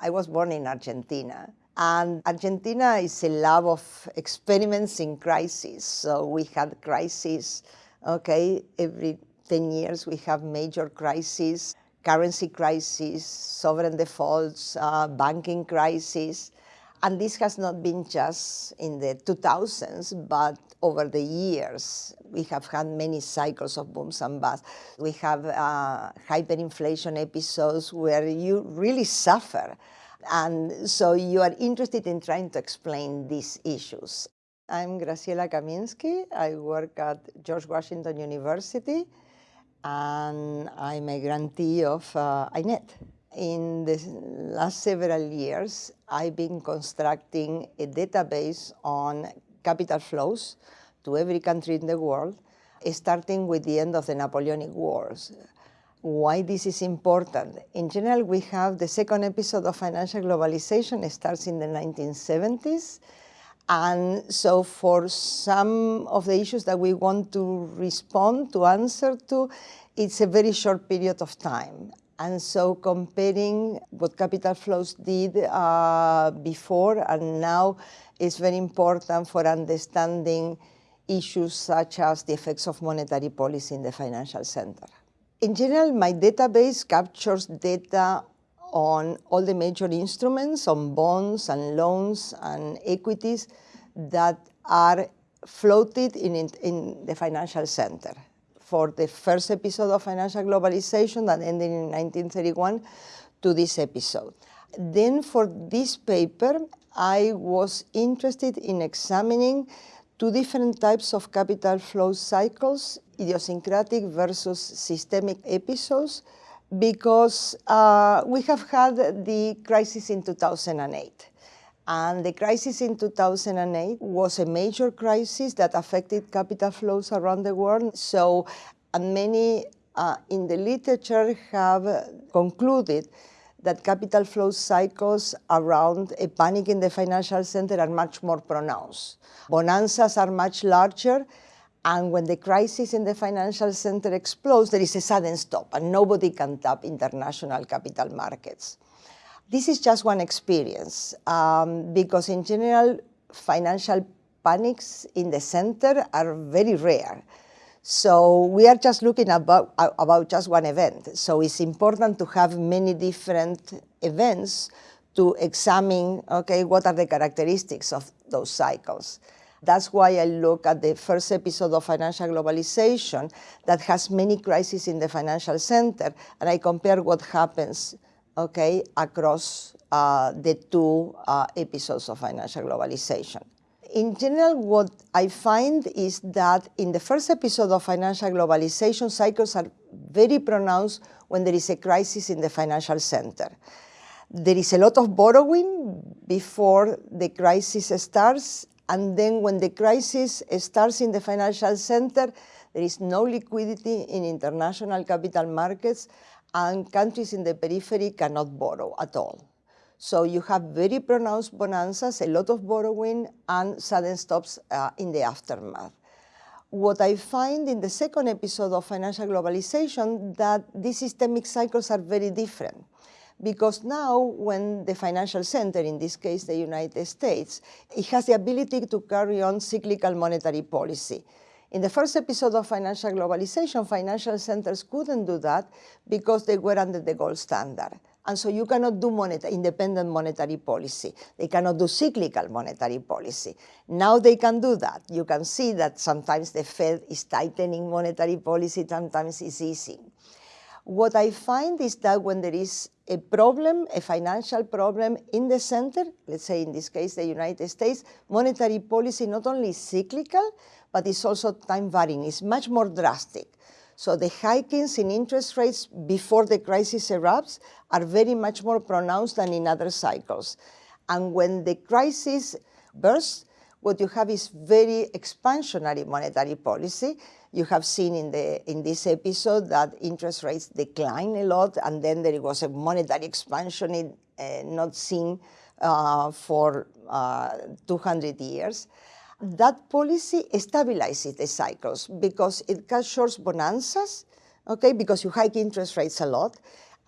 I was born in Argentina. And Argentina is a lab of experiments in crisis. So we had crises, okay, every 10 years we have major crises, currency crisis, sovereign defaults, uh, banking crisis. And this has not been just in the 2000s, but over the years. We have had many cycles of booms and busts. We have uh, hyperinflation episodes where you really suffer. And so you are interested in trying to explain these issues. I'm Graciela Kaminsky. I work at George Washington University, and I'm a grantee of uh, INET. In the last several years, I've been constructing a database on capital flows to every country in the world, starting with the end of the Napoleonic Wars. Why this is important? In general, we have the second episode of financial globalization it starts in the 1970s. And so for some of the issues that we want to respond, to answer to, it's a very short period of time. And so comparing what capital flows did uh, before and now is very important for understanding issues such as the effects of monetary policy in the financial center. In general, my database captures data on all the major instruments, on bonds and loans and equities that are floated in, in, in the financial center for the first episode of financial globalization that ended in 1931 to this episode. Then for this paper, I was interested in examining two different types of capital flow cycles, idiosyncratic versus systemic episodes, because uh, we have had the crisis in 2008. And the crisis in 2008 was a major crisis that affected capital flows around the world. So and many uh, in the literature have concluded that capital flow cycles around a panic in the financial center are much more pronounced. Bonanzas are much larger, and when the crisis in the financial center explodes, there is a sudden stop, and nobody can tap international capital markets. This is just one experience um, because in general, financial panics in the center are very rare. So we are just looking about, about just one event. So it's important to have many different events to examine, okay, what are the characteristics of those cycles. That's why I look at the first episode of financial globalization that has many crises in the financial center, and I compare what happens okay, across uh, the two uh, episodes of financial globalization. In general, what I find is that in the first episode of financial globalization, cycles are very pronounced when there is a crisis in the financial center. There is a lot of borrowing before the crisis starts, and then when the crisis starts in the financial center, there is no liquidity in international capital markets, and countries in the periphery cannot borrow at all. So you have very pronounced bonanzas, a lot of borrowing, and sudden stops uh, in the aftermath. What I find in the second episode of financial globalization that these systemic cycles are very different. Because now when the financial center, in this case the United States, it has the ability to carry on cyclical monetary policy. In the first episode of financial globalization, financial centers couldn't do that because they were under the gold standard. And so you cannot do independent monetary policy. They cannot do cyclical monetary policy. Now they can do that. You can see that sometimes the Fed is tightening monetary policy, sometimes it's easing. What I find is that when there is a problem, a financial problem in the center, let's say in this case the United States, monetary policy not only is cyclical, but it's also time varying. It's much more drastic. So the hikings in interest rates before the crisis erupts are very much more pronounced than in other cycles. And when the crisis bursts, what you have is very expansionary monetary policy. You have seen in, the, in this episode that interest rates decline a lot, and then there was a monetary expansion in, uh, not seen uh, for uh, 200 years that policy stabilizes the cycles because it short bonanzas, okay, because you hike interest rates a lot,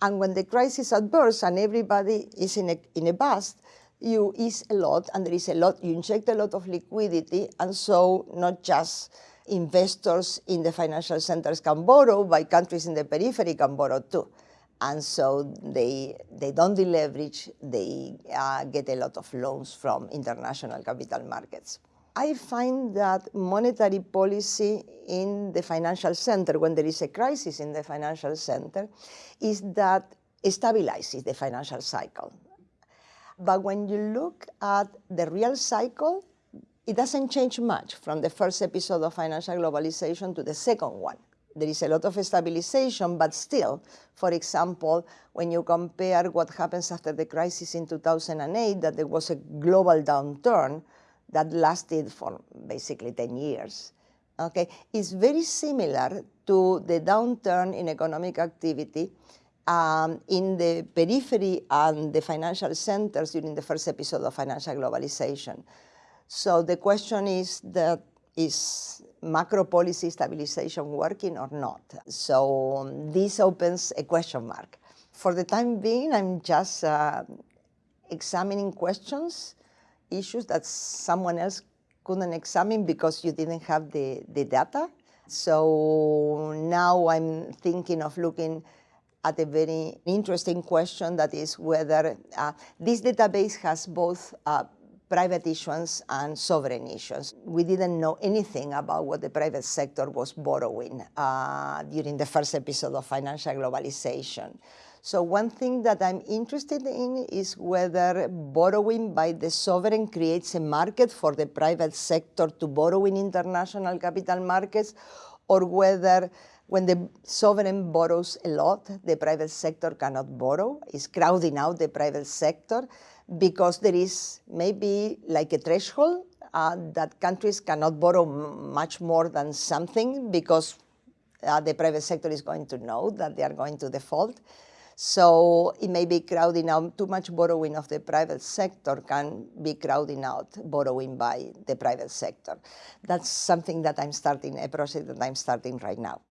And when the crisis adverse and everybody is in a, in a bust, you ease a lot and there is a lot, you inject a lot of liquidity and so not just investors in the financial centers can borrow, but countries in the periphery can borrow too. And so they, they don't deleverage, they uh, get a lot of loans from international capital markets. I find that monetary policy in the financial center, when there is a crisis in the financial center, is that stabilizes the financial cycle. But when you look at the real cycle, it doesn't change much from the first episode of financial globalization to the second one. There is a lot of stabilization, but still, for example, when you compare what happens after the crisis in 2008, that there was a global downturn that lasted for basically 10 years. Okay, it's very similar to the downturn in economic activity um, in the periphery and the financial centers during the first episode of financial globalization. So the question is that is macro policy stabilization working or not? So um, this opens a question mark. For the time being, I'm just uh, examining questions, issues that someone else couldn't examine because you didn't have the, the data. So now I'm thinking of looking at a very interesting question that is whether uh, this database has both uh, private issuance and sovereign issuance. We didn't know anything about what the private sector was borrowing uh, during the first episode of financial globalization. So one thing that I'm interested in is whether borrowing by the sovereign creates a market for the private sector to borrow in international capital markets or whether when the sovereign borrows a lot, the private sector cannot borrow, is crowding out the private sector because there is maybe like a threshold uh, that countries cannot borrow much more than something because uh, the private sector is going to know that they are going to default. So it may be crowding out, too much borrowing of the private sector can be crowding out borrowing by the private sector. That's something that I'm starting, a project that I'm starting right now.